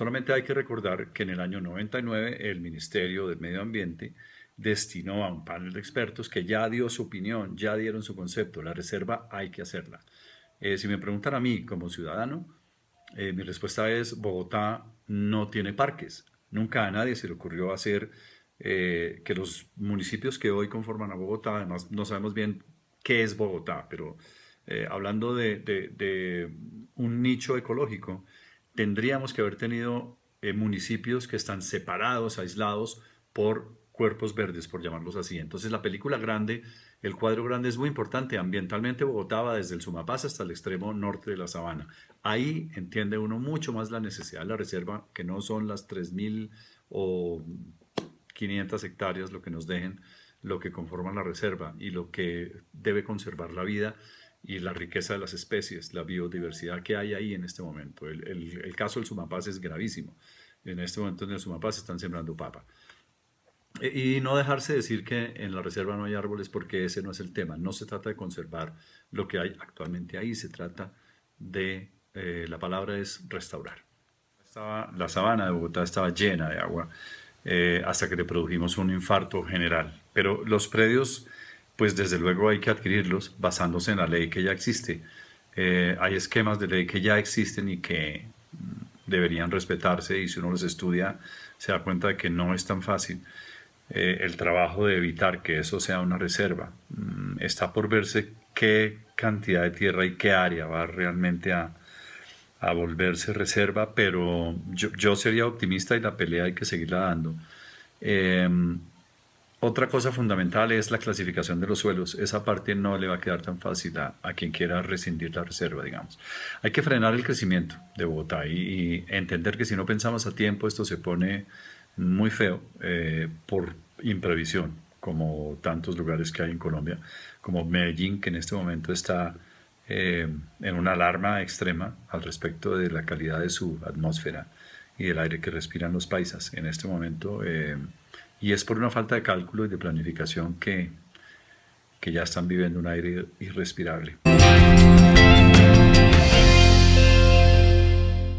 solamente hay que recordar que en el año 99 el Ministerio del Medio Ambiente destinó a un panel de expertos que ya dio su opinión, ya dieron su concepto, la reserva hay que hacerla. Eh, si me preguntan a mí como ciudadano, eh, mi respuesta es Bogotá no tiene parques. Nunca a nadie se le ocurrió hacer eh, que los municipios que hoy conforman a Bogotá, además no sabemos bien qué es Bogotá, pero hablando de, un nicho ecológico, tendríamos que haber tenido municipios que están separados, aislados por cuerpos verdes, por llamarlos así. Entonces la película grande, el cuadro grande es muy importante. Ambientalmente Bogotá va desde el Sumapaz hasta el extremo norte de la sabana. Ahí entiende uno mucho más la necesidad de la reserva, que no son las 3.000 o 500 hectáreas lo que nos dejen, lo que conforma la reserva y lo que debe conservar la vida y la riqueza de las especies, la biodiversidad que hay ahí en este momento. El, el caso del Sumapaz es gravísimo. En este momento en el Sumapaz están sembrando papa. Y no dejarse decir que en la reserva no hay árboles porque ese no es el tema. No se trata de conservar lo que hay actualmente ahí, se trata de, eh, la palabra es restaurar. Estaba, la sabana de Bogotá estaba llena de agua eh, hasta que le produjimos un infarto general. Pero los predios, pues desde luego hay que adquirirlos basándose en la ley que ya existe. Eh, hay esquemas de ley que ya existen y que mm, deberían respetarse y si uno los estudia se da cuenta de que no es tan fácil. Eh, el trabajo de evitar que eso sea una reserva. Mm, está por verse qué cantidad de tierra y qué área va realmente a, volverse reserva, pero yo, sería optimista y la pelea hay que seguirla dando. Em, otra cosa fundamental es la clasificación de los suelos. Esa parte no le va a quedar tan fácil a, quien quiera rescindir la reserva, digamos. Hay que frenar el crecimiento de Bogotá y entender que si no pensamos a tiempo esto se pone muy feo eh, por imprevisión, como tantos lugares que hay en Colombia, como Medellín, que en este momento está eh, en una alarma extrema al respecto de la calidad de su atmósfera y del aire que respiran los paisas en este momento. Eh, y es por una falta de cálculo y de planificación que, que ya están viviendo un aire irrespirable.